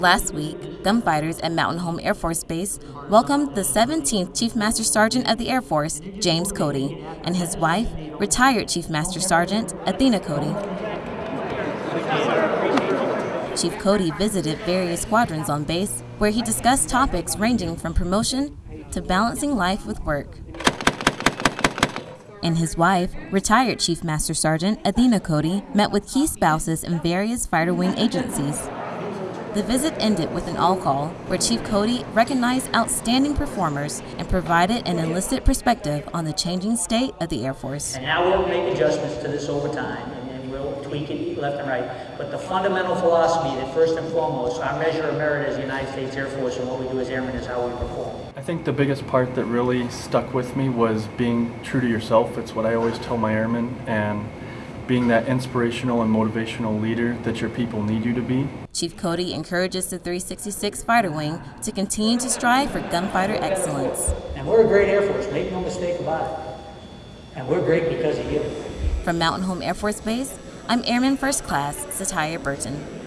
Last week, gunfighters at Mountain Home Air Force Base welcomed the 17th Chief Master Sergeant of the Air Force, James Cody, and his wife, retired Chief Master Sergeant Athena Cody. Chief Cody visited various squadrons on base where he discussed topics ranging from promotion to balancing life with work. And his wife, retired Chief Master Sergeant Athena Cody, met with key spouses in various fighter wing agencies. The visit ended with an all call where Chief Cody recognized outstanding performers and provided an enlisted perspective on the changing state of the Air Force. And now we'll make adjustments to this over time, and, and we'll tweak it left and right. But the fundamental philosophy that first and foremost, our measure of merit as the United States Air Force and what we do as airmen is how we perform. I think the biggest part that really stuck with me was being true to yourself. It's what I always tell my airmen, and being that inspirational and motivational leader that your people need you to be. Chief Cody encourages the 366 Fighter Wing to continue to strive for gunfighter excellence. And we're a great Air Force, make no mistake about it. And we're great because of you. From Mountain Home Air Force Base, I'm Airman First Class Satya Burton.